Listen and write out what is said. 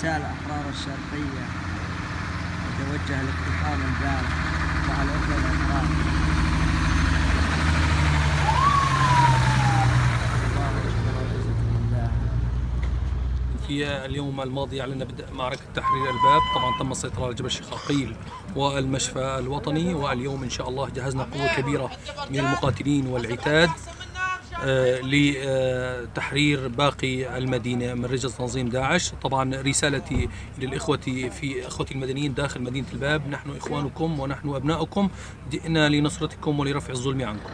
قتال أحرار الشرقية. يتوجه لاقتحام الدار مع الأخوة الأحرار في اليوم الماضي أعلن بدء معركة تحرير الباب. طبعا تم السيطرة على جبل الشقاقيل والمشفى الوطني. واليوم إن شاء الله جهزنا قوة كبيرة من المقاتلين والعتاد. آه، لتحرير باقي المدينة من رجل تنظيم داعش. طبعا رسالتي للإخوة في أخوتي المدنيين داخل مدينة الباب. نحن إخوانكم ونحن أبناؤكم. جئنا لنصرتكم ولرفع الظلم عنكم.